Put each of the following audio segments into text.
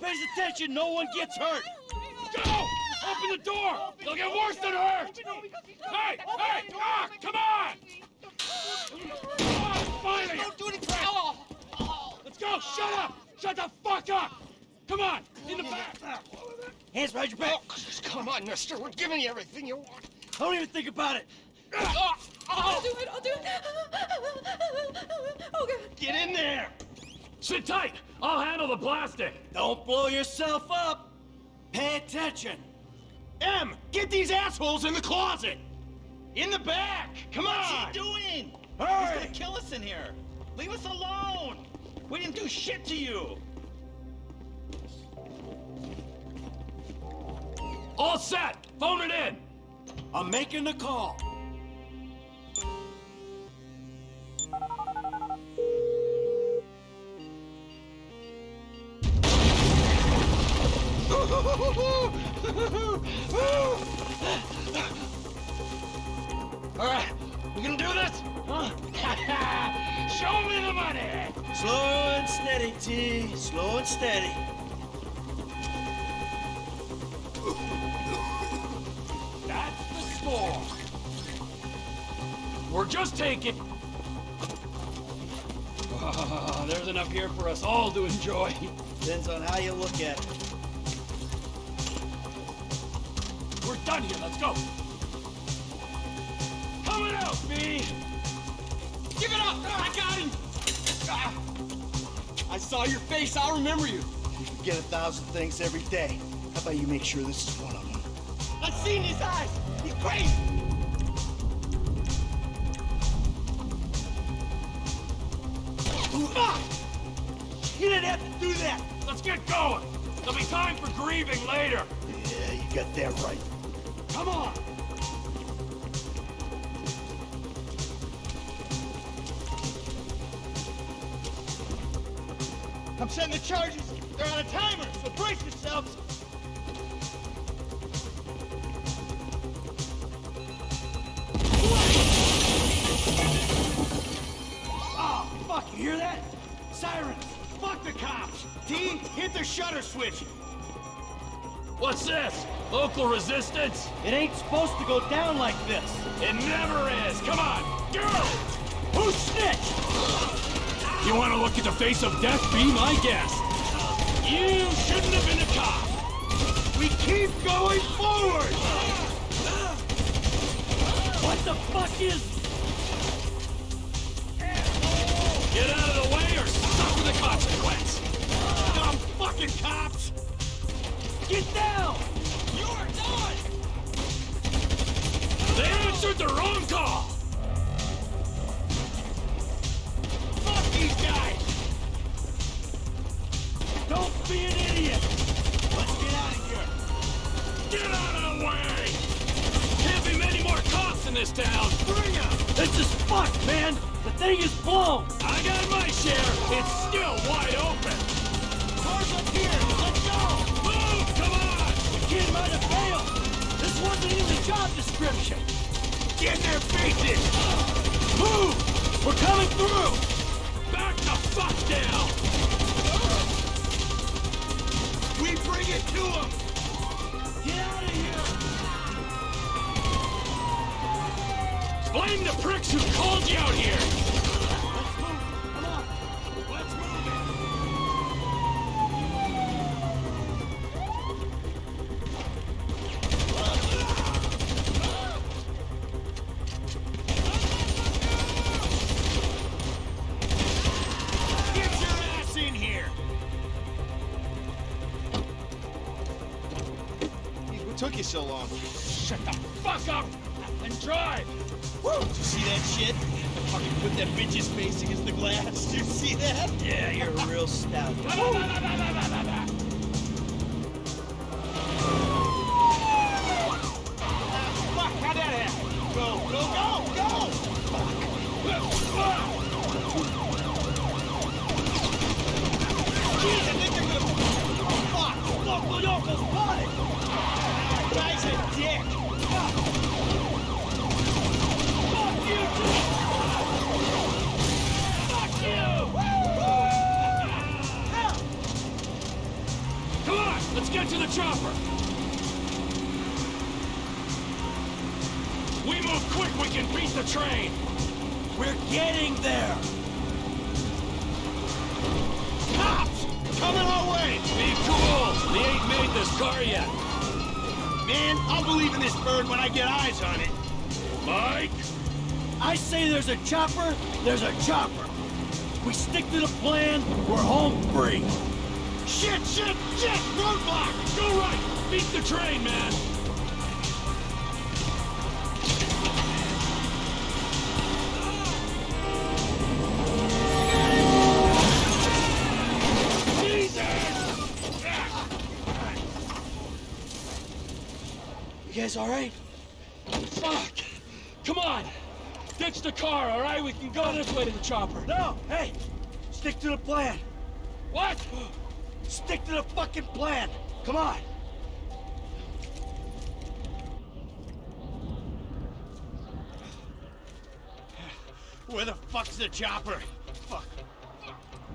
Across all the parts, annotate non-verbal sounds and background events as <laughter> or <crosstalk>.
pays attention. No one gets hurt. Go! Open the door! They'll get worse than hurt! Hey! Hey! Ah! Come on! Come on, finally! Don't do anything. Let's go! Shut up! Shut the fuck up! Come on! In the back! Hands behind your back. Oh, come on, mister. We're giving you everything you want. I Don't even think about it. Oh, I'll oh. do it, I'll do it. Oh, God. Get in there. Sit tight! I'll handle the plastic! Don't blow yourself up. Pay attention. M, get these assholes in the closet. In the back. Come on. What's he doing? Hurry. He's gonna kill us in here. Leave us alone. We didn't do shit to you. All set! Phone it in! I'm making the call. Just taking... Ah, there's enough here for us all to enjoy. Depends on how you look at it. We're done here, let's go! Coming out, B! Give it up! I got him! Ah. I saw your face. I'll remember you. You forget a thousand things every day. How about you make sure this is one of them? I've seen his eyes. He's crazy. Fuck! You didn't have to do that. Let's get going! There'll be time for grieving later! Yeah, you got that right. Come on. I'm setting the charges. They're on a timer, so brace yourselves. Fuck, you hear that? Sirens. Fuck the cops. T, hit the shutter switch. What's this? Local resistance? It ain't supposed to go down like this. It never is! Come on! Go! Who snitched? You want to look at the face of death? Be my guest! You shouldn't have been a cop! We keep going forward! What the fuck is... fucking cops! Get down! You're done. They answered the wrong call! Fuck these guys! Don't be an idiot! Let's get out of here! Get out of the way! Can't be many more cops in this town! Bring 'em! This is fucked, man! The thing is blown! I got my share! It's still wide open! Let's go! Move! Come on! The kid might have failed! This wasn't in the job description! Get their faces! Move! We're coming through! Back the fuck down! We bring it to them! Get out of here! Blame the pricks who called you out here! Drive! Woo! Did you see that shit? Fucking put that bitch's face against the glass. Did you see that? Yeah, you're a real stout. Fuck, how'd that? Go, go, go, go! Jeez, I think they're gonna... Fuck! Local Yoko's spotted! Guy's a dick! Chopper! We move quick, we can beat the train! We're getting there! Cops! Coming our way! Be cool! We ain't made this car yet! Man, I'll believe in this bird when I get eyes on it. Mike? I say there's a chopper, there's a chopper. We stick to the plan, we're home free. Shit, shit, shit! Roadblock! Go right! Beat the train, man! You guys all right? Fuck! Come on! Ditch the car, all right? We can go this way to the chopper. No, hey, stick to the plan. What? Stick to the fucking plan. Come on. Where the fuck's the chopper? Fuck.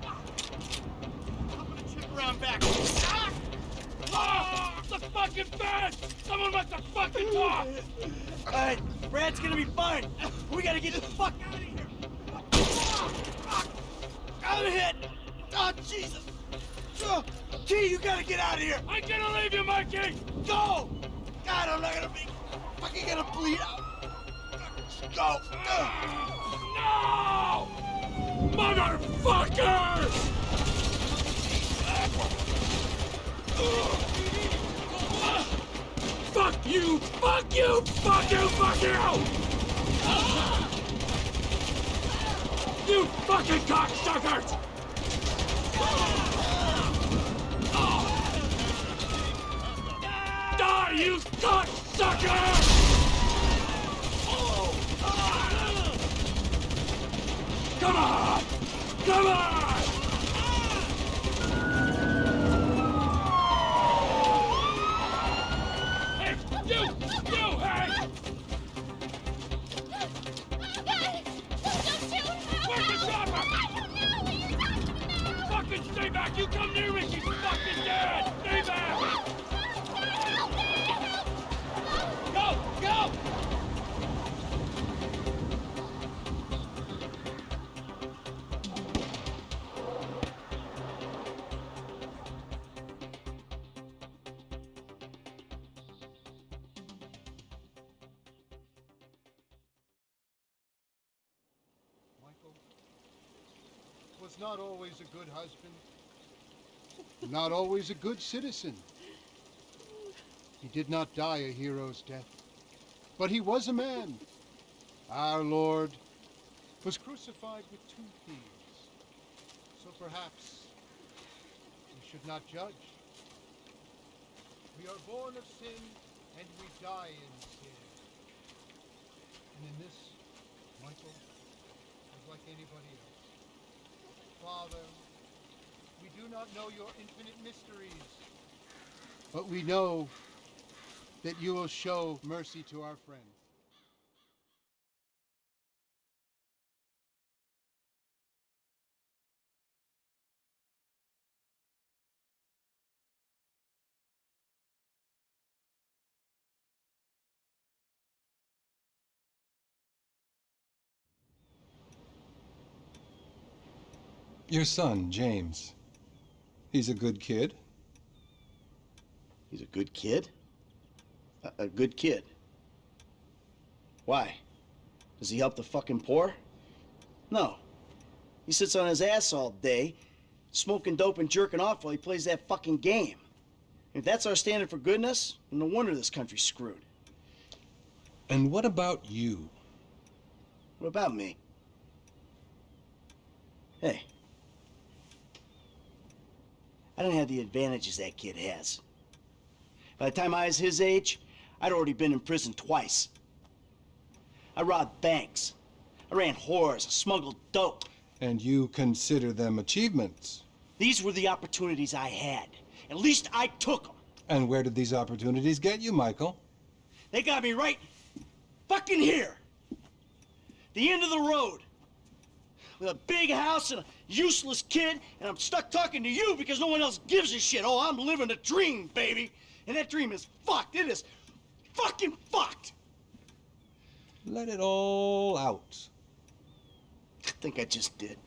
I'm gonna chip around back. Ah! Ah! The fucking fence! Someone must have fucking talk! All right, Brad's gonna be fine. We gotta get the fuck out of here. I'm hit. Oh, Jesus. Oh, T, you gotta get out of here. I'm gonna leave you, Mikey! Go. God, I'm not gonna be fucking gonna bleed out. Go. No! Motherfuckers! Fuck you! Fuck you! Fuck you! Fuck you! You fucking cocksuckers! You cocksucker! Come on! Come on! Was not always a good husband, not always a good citizen. He did not die a hero's death, but he was a man. Our Lord was crucified with two thieves. So perhaps we should not judge. We are born of sin and we die in sin. And in this, Michael was like anybody else. Father, we do not know your infinite mysteries, but we know that you will show mercy to our friend. Your son, James. He's a good kid. He's a good kid? A, a good kid. Why? Does he help the fucking poor? No. He sits on his ass all day, smoking dope and jerking off while he plays that fucking game. If that's our standard for goodness, then no wonder this country's screwed. And what about you? What about me? Hey. I don't have the advantages that kid has. By the time I was his age, I'd already been in prison twice. I robbed banks. I ran whores. I smuggled dope. And you consider them achievements. These were the opportunities I had. At least I took them. And where did these opportunities get you, Michael? They got me right fucking here. The end of the road. With a big house and a useless kid, and I'm stuck talking to you because no one else gives a shit. Oh, I'm living a dream, baby. And that dream is fucked. It is fucking fucked. Let it all out. I think I just did.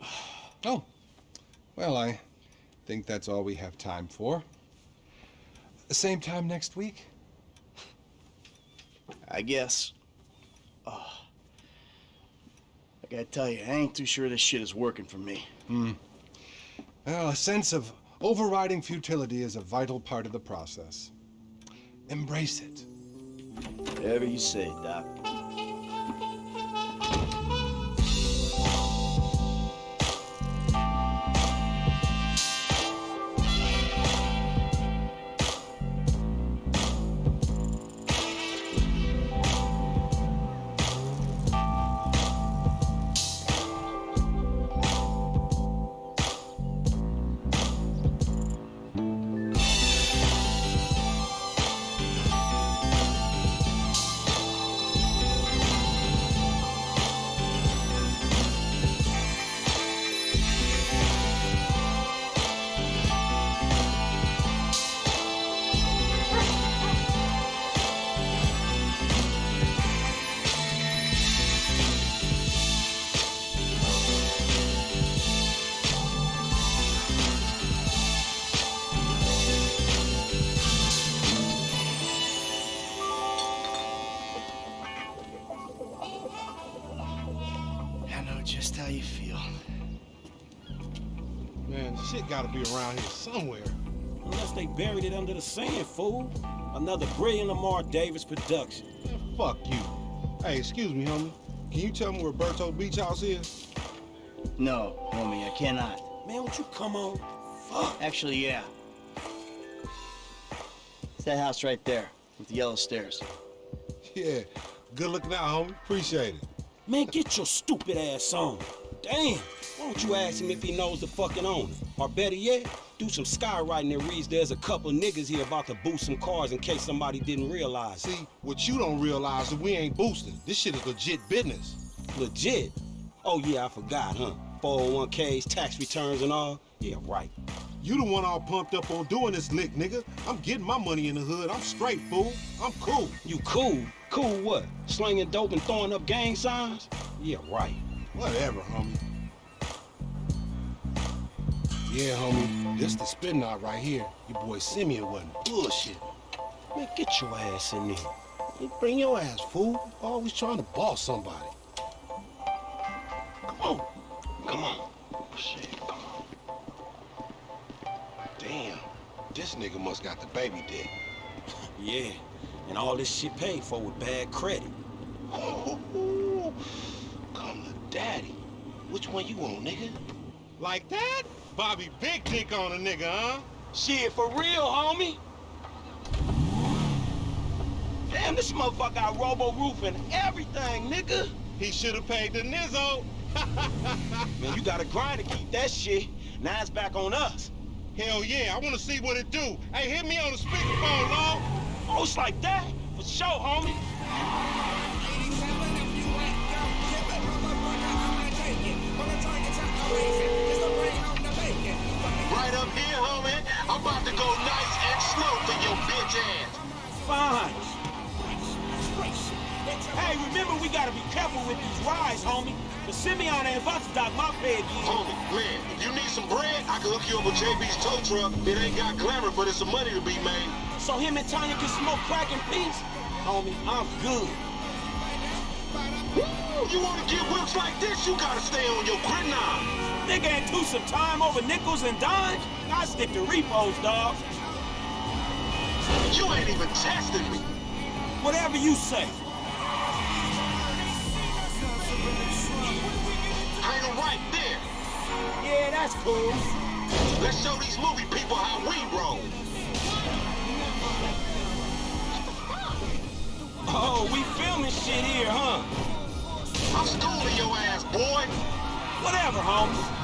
<sighs> Oh, well, I think that's all we have time for. The same time next week? I guess. Oh. I gotta tell you, I ain't too sure this shit is working for me. Hmm. Well, a sense of overriding futility is a vital part of the process. Embrace it. Whatever you say, Doc. Gotta be around here somewhere. Unless they buried it under the sand, fool. Another brilliant Lamar Davis production. Man, fuck you. Hey, excuse me, homie. Can you tell me where Berto Beach House is? No, homie, I cannot. Man, won't you come on? Fuck. Actually, yeah. It's that house right there with the yellow stairs. <laughs> Yeah. Good looking out, homie. Appreciate it. Man, get your stupid ass on. Damn. Why don't you ask him if he knows the fucking owner? Or better yet, do some skywriting that reads there's a couple niggas here about to boost some cars in case somebody didn't realize. See, what you don't realize is we ain't boosting. This shit is legit business. Legit? Oh yeah, I forgot, huh? 401ks, tax returns and all? Yeah, right. You the one all pumped up on doing this lick, nigga. I'm getting my money in the hood. I'm straight, fool. I'm cool. You cool? Cool what? Slinging dope and throwing up gang signs? Yeah, right. Whatever, homie. Yeah, homie. This the spin knot right here. Your boy Simeon wasn't bullshit. Man, get your ass in there. You bring your ass, fool. Always trying to boss somebody. Come on. Come on. Oh, shit, come on. Damn. This nigga must got the baby dick. <laughs> Yeah, and all this shit paid for with bad credit. <laughs> Ooh, come to daddy. Which one you want, nigga? Like that? Bobby big dick on a nigga, huh? Shit, for real, homie. Damn, this motherfucker got robo roof and everything, nigga. He should have paid the nizzo. <laughs> Man, you gotta grind to keep that shit. Now it's back on us. Hell yeah, I wanna see what it do. Hey, hit me on the speakerphone, Law. Oh, it's like that? For sure, homie. The Simeon ain't about to dock my pay again. Homie, man, if you need some bread, I can hook you up with JB's tow truck. It ain't got glamour, but it's some money to be made. So him and Tonya can smoke crack in peace? Homie, I'm good. You wanna get whips like this, you gotta stay on your gridiron. Nigga ain't do some time over nickels and dimes? I stick to repos, dog. You ain't even testing me. Whatever you say. Yeah, that's cool. Let's show these movie people how we roll. Oh, we filming shit here, huh? I'm schooling your ass, boy. Whatever, homie.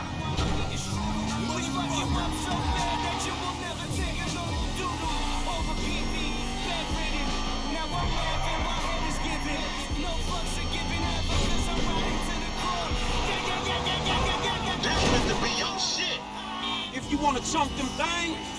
You wanna chunk them things,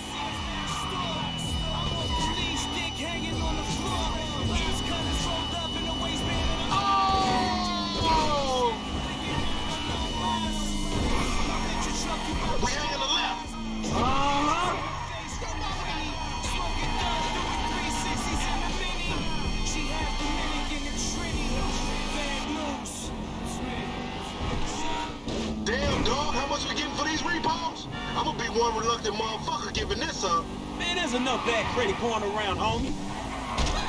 around, homie.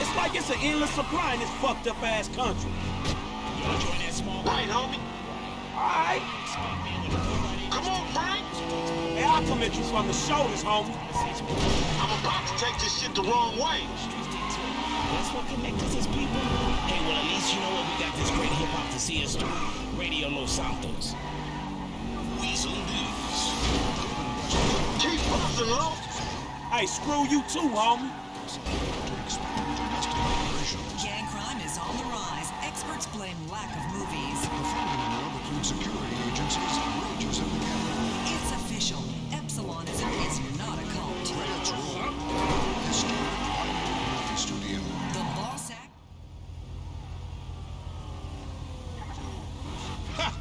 It's like it's an endless supply in this fucked up ass country. You wanna join that small Right, homie. Alright. Come on, Frank. Hey, I'll come at you from the shoulders, homie. I'm about to take this shit the wrong way. That's what connects us people. Hey, well, at least you know what? We got this great hip hop to see us through. Radio Los Santos. Weazel News. Keep busting, Lo. Hey, screw you too, homie. Gang crime is on the rise. Experts blame lack of movies. security agencies and wages in the capital. It's official. Epsilon is, is not a cult. That's wrong. Historic Hollywood movie studio. The boss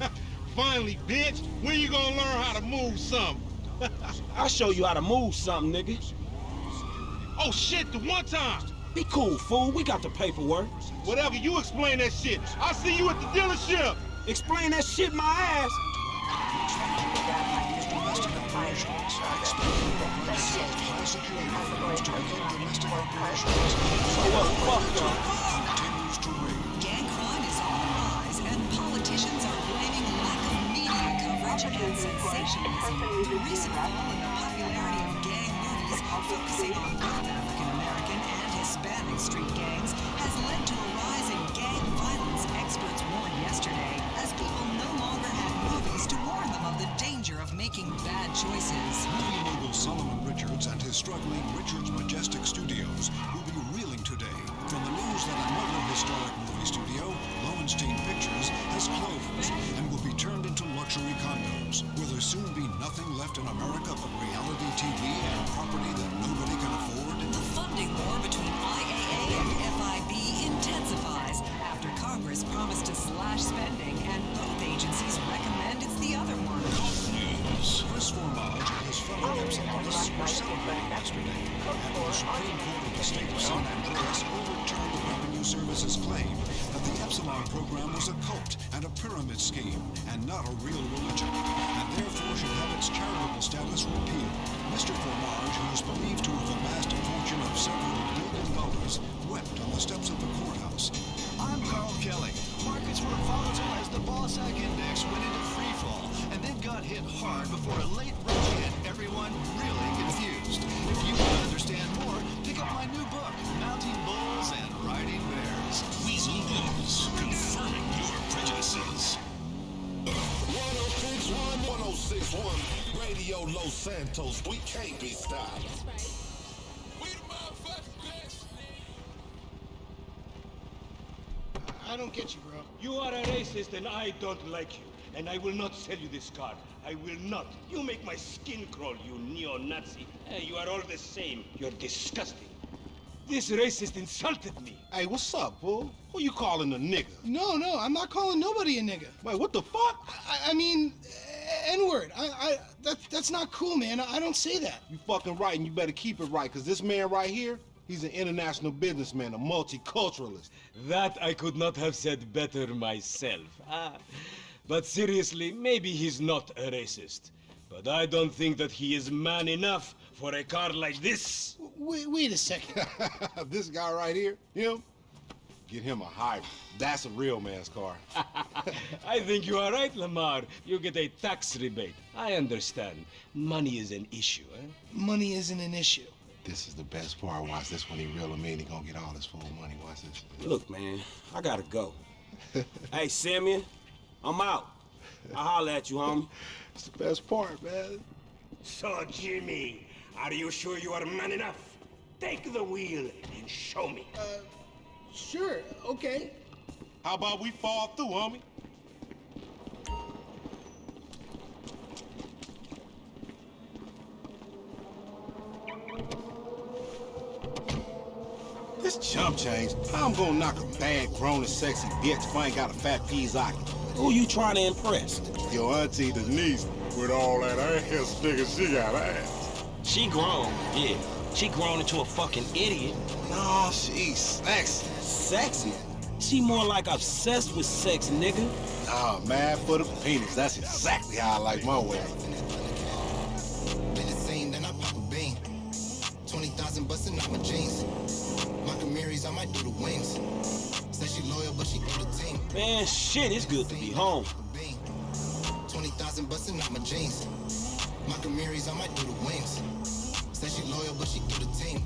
act. <laughs> Finally, bitch. When you gonna learn how to move something? <laughs> I'll show you how to move something, nigga. Oh shit, the one time. Be cool, fool. We got the paperwork. Whatever, you explain that shit. I'll see you at the dealership. Explain that shit my ass. High security firms to begin domestic operations. So what the fuck, y'all? Continues to rage. Gang crime is on the rise, and politicians are blaming lack of media coverage and sensationalism. The recent fall in the popularity of gang movies, focusing on street gangs, has led to a rise in gang violence. Experts warned yesterday, as people no longer had movies to warn them of the danger of making bad choices. Movie mogul Solomon Richards and his struggling Richards Majestic Studios will be reeling today from the news that another historic movie studio, Lowenstein Pictures, has closed and will be turned into luxury condos. Will there soon be nothing left in America but reality TV and property that nobody can afford? Slash spending and both agencies recommend it's the other one. News. Chris Formage and his fellow Epsilonists were celebrating yesterday after the Supreme Court of the state of San Andreas overturned the Revenue Service's claim that the Epsilon program was a cult and a pyramid scheme and not a real religion, and therefore should have its charitable status repealed. Mr. Formage, who is believed to have amassed a fortune of several billion dollars, wept on the steps of the courthouse. I'm Carl Kelly. Markets were volatile as the BAWSAQ Index went into free fall, and then got hit hard before a late rush hit everyone really confused. If you want to understand more, pick up my new book, Mounting Bulls and Riding Bears. Weazel Bulls, Confirming your prejudices. 1061, 1061, Radio Los Santos. We can't be stopped. I don't get you, bro. You are a racist and I don't like you. And I will not sell you this car. I will not. You make my skin crawl, you neo-Nazi. Eh, you are all the same. You're disgusting. This racist insulted me. Hey, what's up, fool? Who you calling a nigga? No, no, I'm not calling nobody a nigga. Wait, what the fuck? I, I mean, uh, N-word. I, I, that, that's not cool, man. I, I don't say that. You fucking right, and you better keep it right, because this man right here, he's an international businessman, a multiculturalist. That I could not have said better myself. Ah. But seriously, maybe he's not a racist. But I don't think that he is man enough for a car like this. Wait, wait a second. <laughs> this guy right here, him, get him a hybrid. That's a real man's car. <laughs> I think you are right, Lamar. You get a tax rebate. I understand. Money is an issue, eh? Money isn't an issue. This is the best part. Watch this when he real him in. He gonna get all his full money. Watch this. Look, man, I gotta go. <laughs> hey, Simeon, I'm out. I'll holler at you, homie. <laughs> It's the best part, man. So, Jimmy, are you sure you are man enough? Take the wheel and show me. Uh, sure, okay. How about we fall through, homie? This chump change, I'm gonna knock a bad, grown and sexy bitch if I ain't got a fat Pizzaki. Who you trying to impress? Your auntie Denise, with all that ass, nigga, she got ass. She grown, yeah. She grown into a fucking idiot. No, she's sexy. Sexy? She more like obsessed with sex, nigga. Nah, mad for the penis. That's exactly how I like my way. Twenty thousand busting out my jeans. My Camaros, I might do the wings. Said she loyal, but she threw the team. Man, shit, it's good to be home. Twenty thousand busting out my jeans. My Camaros, I might do the wings. Said she loyal, but she do the team.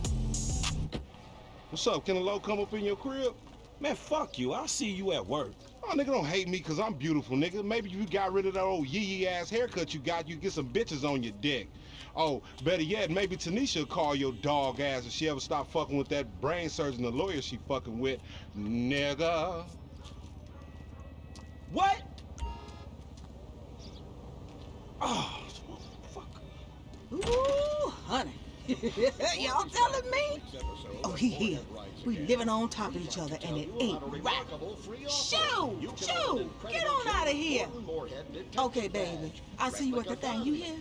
What's up? Can a low come up in your crib? Man, fuck you. I'll see you at work. Oh, nigga, don't hate me because I'm beautiful, nigga. Maybe you got rid of that old yee-yee ass haircut you got, you get some bitches on your dick. Oh, better yet, maybe Tanisha will call your dog ass if she ever stop fucking with that brain surgeon, the lawyer she fucking with. Nigga. What? Oh, Ooh, honey. <laughs> Y'all telling me? Oh, he here. We living on top of each other, and it ain't right. Shoo! Shoo! Get on out of here. Okay, baby. I'll see you at the thing. You hear?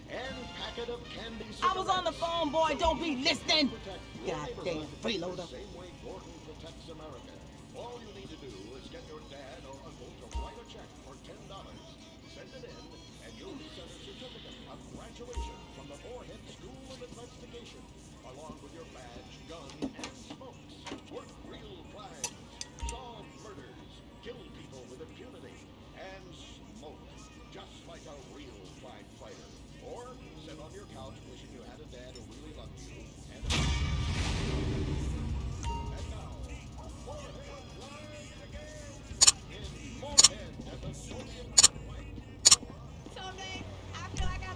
I was on the phone, boy. Don't be listening. Goddamn freeloader. All you need to do is get your dad or uncle to write a check for ten dollars, send it in, You'll be a certificate of graduation from the Moorhead School of Investigation, along with your badge, gun,